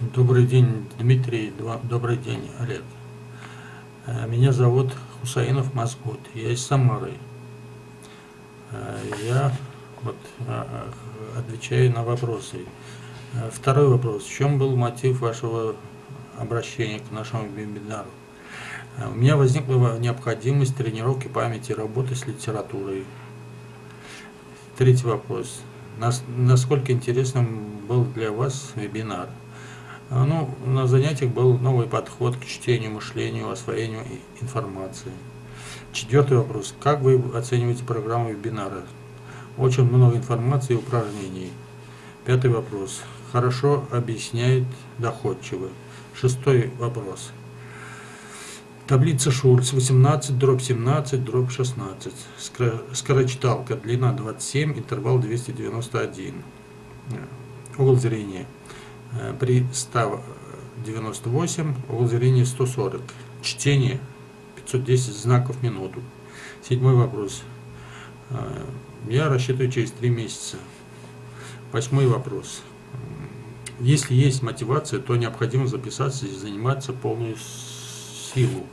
Добрый день, Дмитрий. Добрый день, Олег. Э, меня зовут Хусаинов Мазгут. Я из Самары. Э, я вот, э, отвечаю на вопросы. Второй вопрос. В чем был мотив вашего обращения к нашему вебинару? У меня возникла необходимость тренировки памяти, работы с литературой. Третий вопрос. Насколько интересным был для вас вебинар? А, ну, на занятиях был новый подход к чтению, мышлению, освоению информации. Четвертый вопрос. Как вы оцениваете программу вебинара? Очень много информации и упражнений. Пятый вопрос. Хорошо объясняет доходчиво. Шестой вопрос. Таблица Шульц 18, дробь 17, дробь 16. Скорочиталка, длина 27, интервал 291. Угол зрения Э, при 198, угол зрения 140. Чтение 510 знаков в минуту. Седьмой вопрос. Э, я рассчитываю через 3 месяца. Восьмой вопрос. Если есть мотивация, то необходимо записаться и заниматься полную силу.